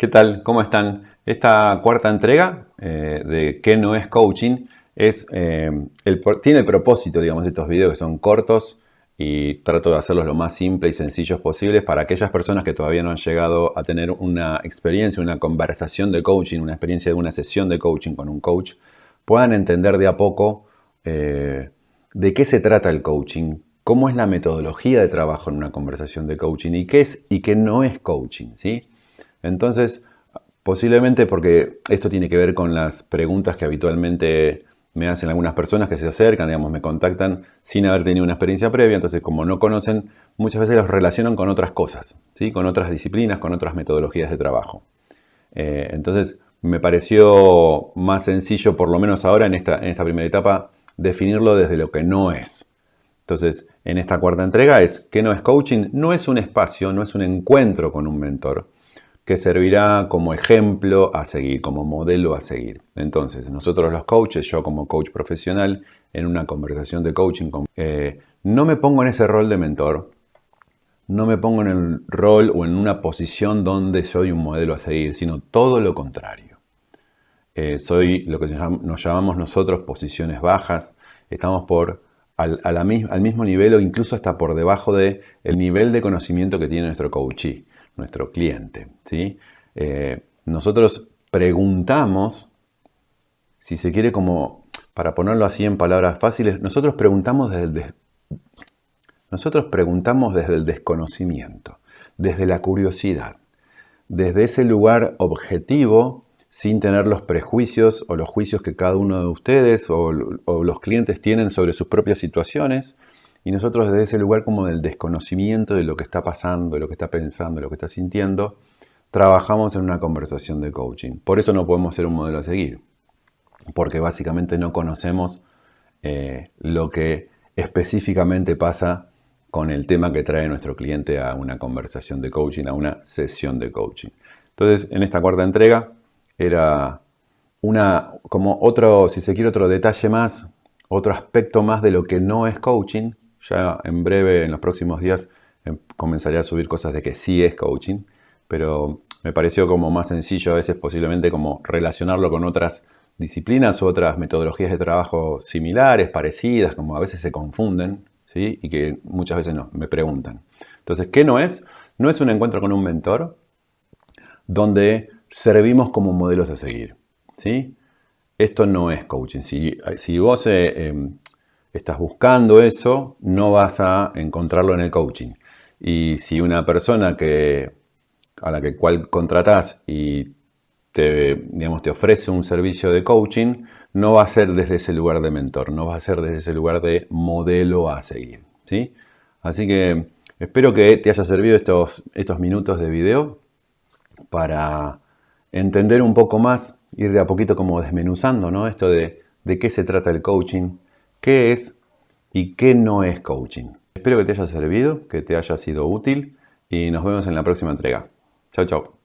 ¿Qué tal? ¿Cómo están? Esta cuarta entrega eh, de ¿Qué no es coaching? Es, eh, tiene el propósito, digamos, estos videos que son cortos y trato de hacerlos lo más simples y sencillos posibles para aquellas personas que todavía no han llegado a tener una experiencia, una conversación de coaching, una experiencia de una sesión de coaching con un coach, puedan entender de a poco eh, de qué se trata el coaching, cómo es la metodología de trabajo en una conversación de coaching y qué es y qué no es coaching, ¿sí? Entonces, posiblemente porque esto tiene que ver con las preguntas que habitualmente me hacen algunas personas que se acercan, digamos, me contactan sin haber tenido una experiencia previa, entonces como no conocen, muchas veces los relacionan con otras cosas, ¿sí? con otras disciplinas, con otras metodologías de trabajo. Eh, entonces me pareció más sencillo, por lo menos ahora en esta, en esta primera etapa, definirlo desde lo que no es. Entonces, en esta cuarta entrega es, ¿qué no es coaching? No es un espacio, no es un encuentro con un mentor, que servirá como ejemplo a seguir, como modelo a seguir. Entonces, nosotros los coaches, yo como coach profesional, en una conversación de coaching, eh, no me pongo en ese rol de mentor, no me pongo en el rol o en una posición donde soy un modelo a seguir, sino todo lo contrario. Eh, soy lo que nos llamamos nosotros posiciones bajas, estamos por al, mismo nivel o incluso hasta por debajo del el nivel de conocimiento que tiene nuestro coachee nuestro cliente. ¿sí? Eh, nosotros preguntamos, si se quiere como, para ponerlo así en palabras fáciles, nosotros preguntamos desde el, nosotros preguntamos desde el desconocimiento, desde la curiosidad, desde ese lugar objetivo sin tener los prejuicios o los juicios que cada uno de ustedes o, o los clientes tienen sobre sus propias situaciones, y nosotros desde ese lugar como del desconocimiento de lo que está pasando, de lo que está pensando, de lo que está sintiendo, trabajamos en una conversación de coaching. Por eso no podemos ser un modelo a seguir, porque básicamente no conocemos eh, lo que específicamente pasa con el tema que trae nuestro cliente a una conversación de coaching, a una sesión de coaching. Entonces, en esta cuarta entrega era una, como otro, si se quiere, otro detalle más, otro aspecto más de lo que no es coaching, ya en breve, en los próximos días, em, comenzaré a subir cosas de que sí es coaching, pero me pareció como más sencillo a veces posiblemente como relacionarlo con otras disciplinas otras metodologías de trabajo similares, parecidas, como a veces se confunden, ¿sí? Y que muchas veces no, me preguntan. Entonces, ¿qué no es? No es un encuentro con un mentor donde servimos como modelos a seguir, ¿sí? Esto no es coaching. Si, si vos eh, em, estás buscando eso, no vas a encontrarlo en el coaching. Y si una persona que, a la que cual contratás y te, digamos, te ofrece un servicio de coaching, no va a ser desde ese lugar de mentor, no va a ser desde ese lugar de modelo a seguir. ¿sí? Así que espero que te haya servido estos, estos minutos de video para entender un poco más, ir de a poquito como desmenuzando ¿no? esto de, de qué se trata el coaching, qué es y qué no es coaching. Espero que te haya servido, que te haya sido útil y nos vemos en la próxima entrega. Chao, chao.